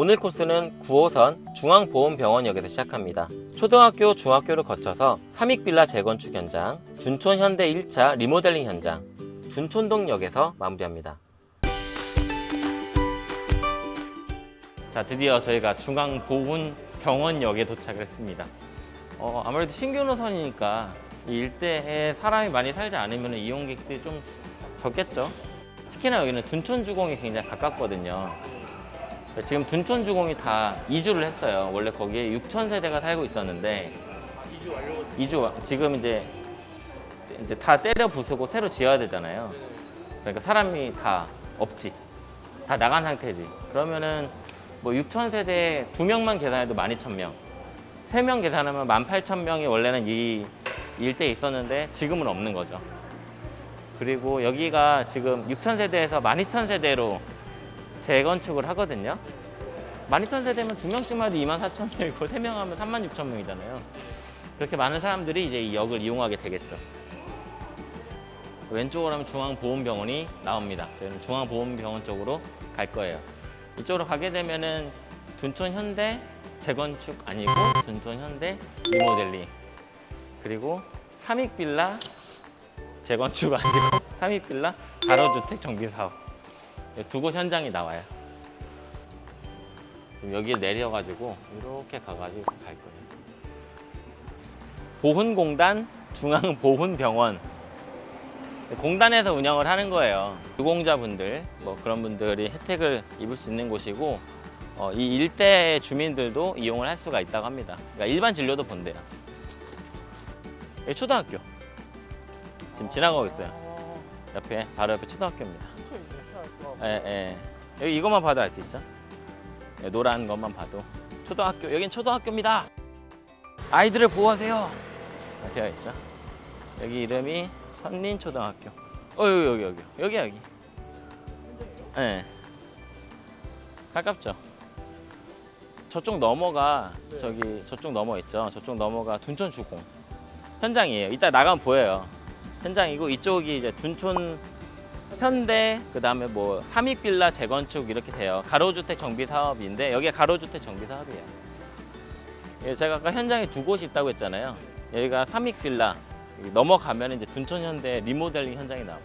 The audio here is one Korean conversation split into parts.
오늘 코스는 9호선 중앙보험병원역에서 시작합니다. 초등학교, 중학교를 거쳐서 삼익빌라 재건축 현장, 둔촌 현대 1차 리모델링 현장, 둔촌동역에서 마무리합니다. 자, 드디어 저희가 중앙보훈병원역에 도착을 했습니다. 어, 아무래도 신규 노선이니까 이 일대에 사람이 많이 살지 않으면 이용객들이 좀 적겠죠. 특히나 여기는 둔촌주공이 굉장히 가깝거든요. 지금 둔촌주공이 다 이주를 했어요. 원래 거기에 6천 세대가 살고 있었는데 이주 완료. 지금 이제 이제 다 때려 부수고 새로 지어야 되잖아요. 그러니까 사람이 다 없지. 다 나간 상태지. 그러면은 뭐 6천 세대에 두 명만 계산해도 12,000명. 세 명 계산하면 18,000명이 원래는 이 일대에 있었는데 지금은 없는 거죠. 그리고 여기가 지금 6천 세대에서 12,000 세대로 재건축을 하거든요. 12,000세대면 두 명씩만 해도 24,000명이고 세명 하면 36,000명이잖아요. 그렇게 많은 사람들이 이제 이 역을 이용하게 되겠죠. 왼쪽으로 하면 중앙보훈병원이 나옵니다. 저희는 중앙보훈병원 쪽으로 갈 거예요. 이쪽으로 가게 되면은 둔촌 현대 재건축 아니고 둔촌 현대 리모델링 그리고 삼익빌라 재건축 아니고 삼익빌라 가로주택 정비사업 두 곳 현장이 나와요. 여기를 내려가지고 이렇게 가가지고 갈 거예요. 보훈공단 중앙보훈병원 공단에서 운영을 하는 거예요. 유공자분들 뭐 그런 분들이 혜택을 입을 수 있는 곳이고 어, 이 일대 주민들도 이용을 할 수가 있다고 합니다. 그러니까 일반 진료도 본대요. 여기 초등학교 지금 지나가고 있어요. 옆에 바로 옆에 초등학교입니다. 예, 예. 여기 이것만 봐도 알 수 있죠? 예, 노란 것만 봐도 초등학교 여긴 초등학교입니다. 아이들을 보호하세요. 아, 되어 있죠. 여기 이름이 선린초등학교. 어 여기 여기 여기 여기 여기. 예. 가깝죠. 저쪽 넘어가 네. 저기 저쪽 넘어 있죠. 저쪽 넘어가 둔촌 주공 현장이에요. 이따 나가면 보여요. 현장이고 이쪽이 이제 둔촌 현대 그 다음에 뭐 삼익빌라 재건축 이렇게 돼요. 가로주택 정비 사업인데 여기가 가로주택 정비 사업이에요. 예, 제가 아까 현장에 두 곳이 있다고 했잖아요. 여기가 삼익빌라 여기 넘어가면 이제 둔촌 현대 리모델링 현장이 나와요.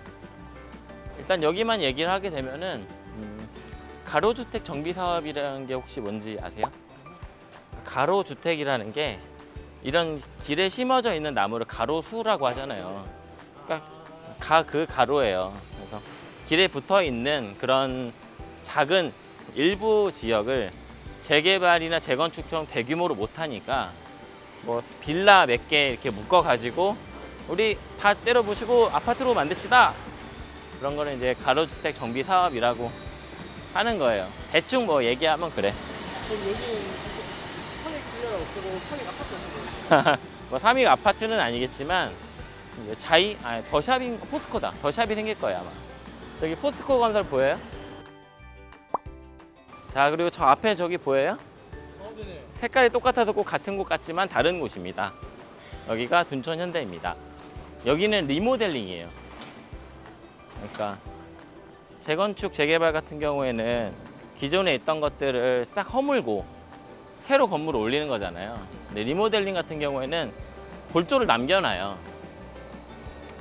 일단 여기만 얘기를 하게 되면은 음, 가로주택 정비 사업이라는 게 혹시 뭔지 아세요? 가로주택이라는 게 이런 길에 심어져 있는 나무를 가로수라고 하잖아요. 그러니까 가 그 가로예요. 그래서 길에 붙어 있는 그런 작은 일부 지역을 재개발이나 재건축처럼 대규모로 못 하니까 뭐 빌라 몇 개 이렇게 묶어 가지고 우리 다 때려 부시고 아파트로 만듭시다. 그런 거는 이제 가로주택 정비 사업이라고 하는 거예요. 대충 뭐 얘기하면 그래. 그럼 여기는 편익 빌려라 없고 편익 아파트 없는 거예요? 뭐 삼익 아파트는 아니겠지만 자이 아니 더샵인 포스코다. 더샵이 생길 거예요 아마. 저기 포스코 건설 보여요? 자 그리고 저 앞에 저기 보여요? 어, 네네. 색깔이 똑같아서 꼭 같은 곳 같지만 다른 곳입니다. 여기가 둔촌 현대입니다. 여기는 리모델링이에요. 그러니까 재건축 재개발 같은 경우에는 기존에 있던 것들을 싹 허물고 새로 건물을 올리는 거잖아요. 근데 리모델링 같은 경우에는 골조를 남겨놔요.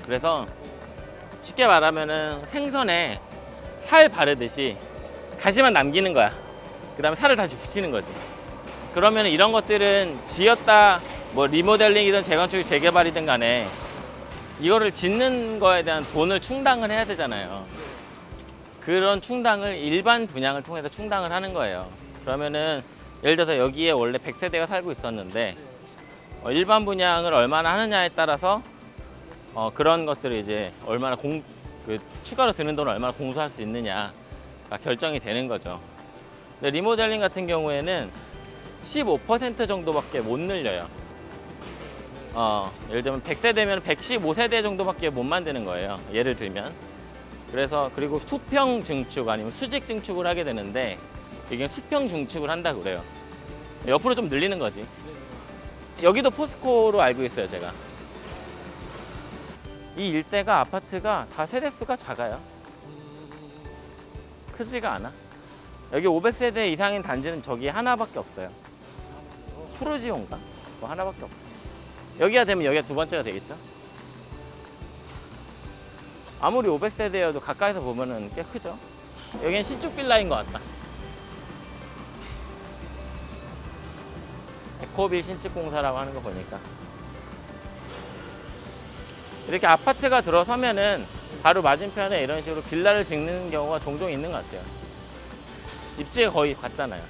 그래서 쉽게 말하면은 생선에 살 바르듯이 다시만 남기는 거야. 그 다음에 살을 다시 붙이는 거지. 그러면 이런 것들은 지었다 뭐 리모델링이든 재건축 재개발이든 간에 이거를 짓는 거에 대한 돈을 충당을 해야 되잖아요. 그런 충당을 일반 분양을 통해서 충당을 하는 거예요. 그러면은 예를 들어서 여기에 원래 100세대가 살고 있었는데 어, 일반 분양을 얼마나 하느냐에 따라서 어, 그런 것들을 이제 얼마나 공, 그 추가로 드는 돈을 얼마나 공수할 수 있느냐가 결정이 되는 거죠. 근데 리모델링 같은 경우에는 15% 정도밖에 못 늘려요. 어, 예를 들면 100세대면 115세대 정도밖에 못 만드는 거예요. 예를 들면. 그래서 그리고 수평 증축 아니면 수직 증축을 하게 되는데 이게 수평 증축을 한다 그래요. 옆으로 좀 늘리는 거지. 여기도 포스코로 알고 있어요, 제가. 이 일대가 아파트가 다 세대수가 작아요. 크지가 않아. 여기 500세대 이상인 단지는 저기 하나밖에 없어요. 푸르지온가? 뭐 하나밖에 없어요. 여기가 되면 여기가 두 번째가 되겠죠? 아무리 500세대여도 가까이서 보면 은 꽤 크죠? 여기는 신축 빌라인 것 같다. 에코빌 신축공사라고 하는 거 보니까. 이렇게 아파트가 들어서면은 바로 맞은편에 이런 식으로 빌라를 짓는 경우가 종종 있는 것 같아요. 입지가 거의 같잖아요.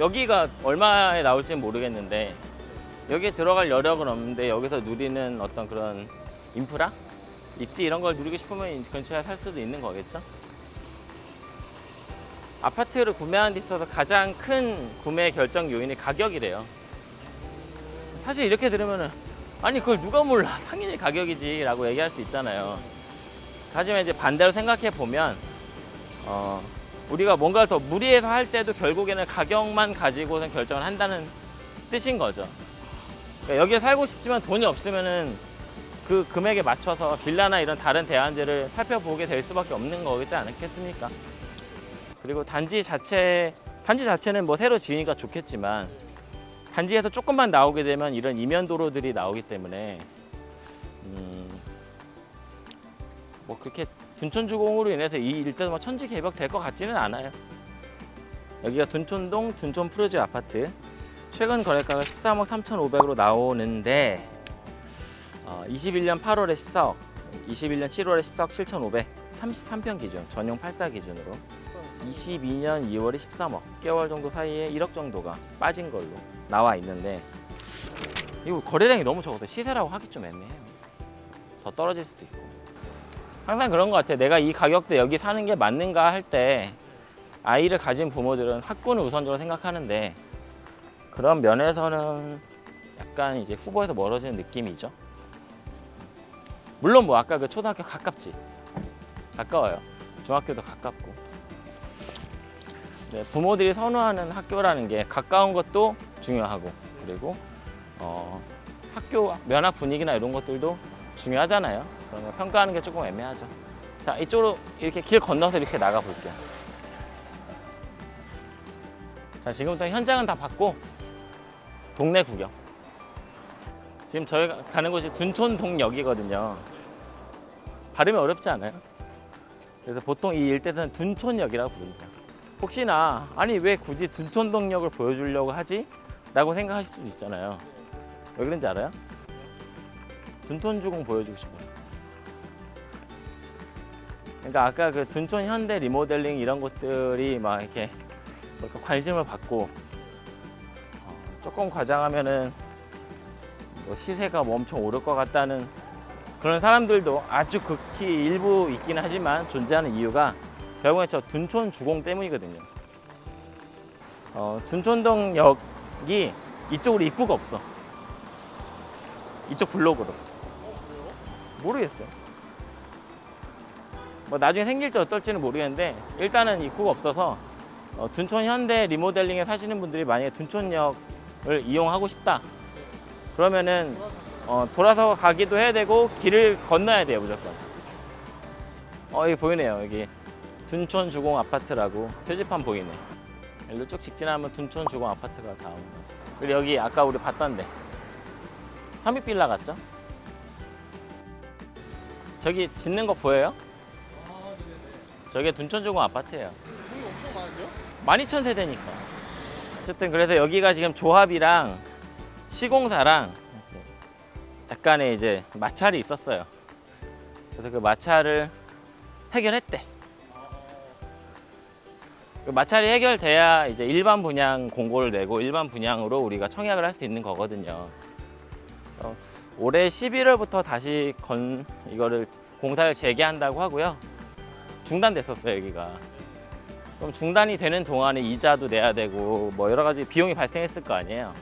여기가 얼마에 나올지는 모르겠는데 여기에 들어갈 여력은 없는데 여기서 누리는 어떤 그런 인프라? 입지 이런 걸 누리고 싶으면 이 근처에 살 수도 있는 거겠죠? 아파트를 구매하는 데 있어서 가장 큰 구매 결정 요인이 가격이래요. 사실 이렇게 들으면 은 아니 그걸 누가 몰라 당연히 가격이지 라고 얘기할 수 있잖아요. 하지만 이제 반대로 생각해 보면 어, 우리가 뭔가를 더 무리해서 할 때도 결국에는 가격만 가지고선 결정을 한다는 뜻인 거죠. 그러니까 여기에 살고 싶지만 돈이 없으면은 그 금액에 맞춰서 빌라나 이런 다른 대안들을 살펴보게 될 수밖에 없는 거지 않겠습니까? 그리고 단지 자체 단지 자체는 뭐 새로 지으니까 좋겠지만 단지에서 조금만 나오게 되면 이런 이면 도로들이 나오기 때문에 음, 뭐 그렇게 둔촌주공으로 인해서 이 일대도 뭐 천지 개벽 될 것 같지는 않아요. 여기가 둔촌동 둔촌 프로지 아파트 최근 거래가가 13억 3,500으로 나오는데 어, 21년 8월에 14억, 21년 7월에 14억 7,500, 33평 기준 전용 84 기준으로 22년 2월에 13억, 개월 정도 사이에 1억 정도가 빠진 걸로 나와 있는데 이거 거래량이 너무 적어서 시세라고 하기 좀 애매해요. 더 떨어질 수도 있고. 항상 그런 것 같아요. 내가 이 가격대 여기 사는 게 맞는가 할 때 아이를 가진 부모들은 학군을 우선적으로 생각하는데 그런 면에서는 약간 이제 후보에서 멀어지는 느낌이죠. 물론 뭐 아까 그 초등학교 가깝지. 가까워요. 중학교도 가깝고. 네, 부모들이 선호하는 학교라는 게 가까운 것도 중요하고 그리고 어, 학교 면학 분위기나 이런 것들도 중요하잖아요. 그러면 평가하는 게 조금 애매하죠. 자, 이쪽으로 이렇게 길 건너서 이렇게 나가 볼게요. 자, 지금부터 현장은 다 봤고 동네 구경. 지금 저희가 가는 곳이 둔촌동역이거든요. 발음이 어렵지 않아요? 그래서 보통 이 일대에서는 둔촌역이라고 부릅니다. 혹시나 아니 왜 굳이 둔촌동역을 보여주려고 하지? 라고 생각하실 수도 있잖아요. 왜 그런지 알아요? 둔촌주공 보여주고 싶어요. 그러니까 아까 그 둔촌 현대 리모델링 이런 것들이 막 이렇게 뭔가 관심을 받고 어, 조금 과장하면은 뭐 시세가 뭐 엄청 오를 것 같다는 그런 사람들도 아주 극히 일부 있긴 하지만 존재하는 이유가 결국엔 저 둔촌 주공 때문이거든요. 어, 둔촌동역이 이쪽으로 입구가 없어. 이쪽 블록으로. 모르겠어요. 뭐 나중에 생길지 어떨지는 모르겠는데 일단은 입구가 없어서 어, 둔촌 현대 리모델링에 사시는 분들이 만약에 둔촌역을 이용하고 싶다 그러면은 어, 돌아서 가기도 해야 되고 길을 건너야 돼요 무조건 어 여기 보이네요 여기 둔촌 주공 아파트라고 표지판 보이네 일로 쭉 직진하면 둔촌 주공 아파트가 다 오는 거죠 그리고 여기 아까 우리 봤던 데 삼익빌라 같죠? 저기 짓는 거 보여요? 아. 저게 둔촌 주공 아파트예요 돈이 엄청 많은데요? 12,000세대니까. 어쨌든 그래서 여기가 지금 조합이랑 시공사랑 약간의 이제 마찰이 있었어요. 그래서 그 마찰을 해결했대. 그 마찰이 해결돼야 이제 일반 분양 공고를 내고 일반 분양으로 우리가 청약을 할 수 있는 거거든요. 어, 올해 11월부터 다시 건 이거를 공사를 재개한다고 하고요. 중단됐었어요 여기가. 그럼 중단이 되는 동안에 이자도 내야 되고 뭐 여러 가지 비용이 발생했을 거 아니에요.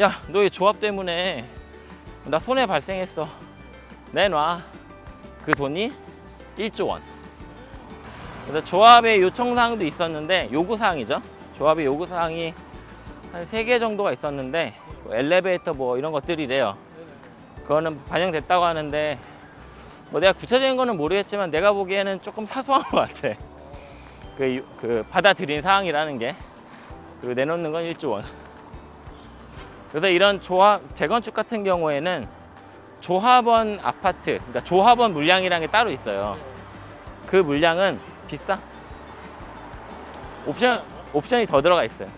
야, 너 이 조합 때문에 나 손해 발생했어. 내놔. 그 돈이 1조 원. 그래서 조합의 요청사항도 있었는데 요구사항이죠. 조합의 요구사항이 한세개 정도가 있었는데 뭐 엘리베이터 뭐 이런 것들이래요. 그거는 반영됐다고 하는데 뭐 내가 구체적인 거는 모르겠지만 내가 보기에는 조금 사소한 것 같아. 그, 그 받아들인 사항이라는 게 그리고 내놓는 건 1조 원. 그래서 이런 조합 재건축 같은 경우에는 조합원 아파트, 그러니까 조합원 물량이라는 게 따로 있어요. 그 물량은 비싸. 옵션 옵션이 더 들어가 있어요.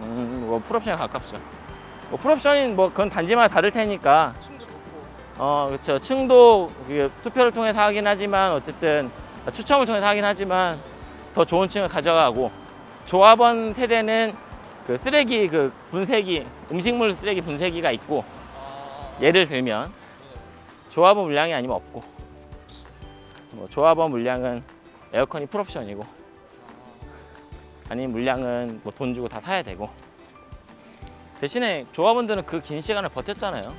음, 뭐 풀옵션에 가깝죠. 뭐 풀옵션인 뭐 그건 단지마다 다를 테니까. 어 그렇죠. 층도 그 투표를 통해서 하긴 하지만 어쨌든 추첨을 통해서 하긴 하지만 더 좋은 층을 가져가고 조합원 세대는 그 쓰레기 그 분쇄기 음식물 쓰레기 분쇄기가 있고 아. 예를 들면 네. 조합원 물량이 아니면 없고 뭐 조합원 물량은 에어컨이 풀옵션이고 아니면 물량은 뭐 돈 주고 다 사야 되고. 대신에 조합원들은 그 긴 시간을 버텼잖아요.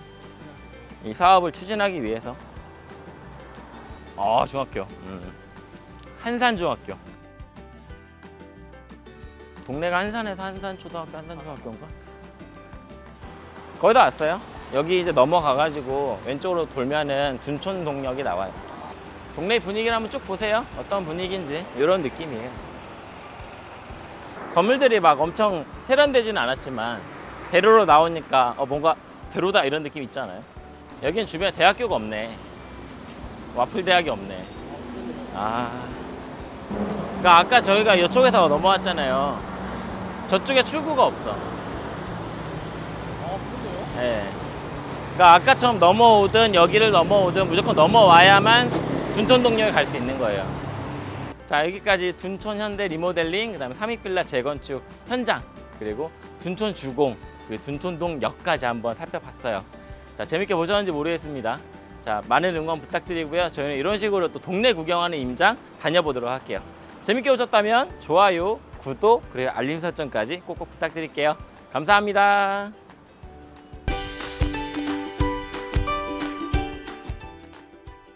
이 사업을 추진하기 위해서. 아 중학교. 음. 한산 중학교. 동네가 한산에서 한산 초등학교 한산 중학교인가? 거의 다 왔어요. 여기 이제 넘어가 가지고 왼쪽으로 돌면은 둔촌 동역이 나와요 동네 분위기를 한번 쭉 보세요. 어떤 분위기인지. 이런 느낌이에요. 건물들이 막 엄청 세련되지는 않았지만 대로로 나오니까 어, 뭔가 대로다 이런 느낌 있잖아요? 여기는 주변에 대학교가 없네. 와플 대학이 없네. 아. 그러니까 아까 저희가 이쪽에서 넘어왔잖아요. 저쪽에 출구가 없어? 예. 그러니까 아까처럼 넘어오든 여기를 넘어오든 무조건 넘어와야만 둔촌동역에 갈 수 있는 거예요. 자 여기까지 둔촌 현대 리모델링, 그 다음에 삼익빌라 재건축 현장, 그리고 둔촌 주공, 그리고 둔촌동역까지 한번 살펴봤어요. 자 재밌게 보셨는지 모르겠습니다. 자 많은 응원 부탁드리고요. 저희는 이런 식으로 또 동네 구경하는 임장 다녀보도록 할게요. 재밌게 보셨다면 좋아요, 구독, 그리고 알림 설정까지 꼭꼭 부탁드릴게요. 감사합니다.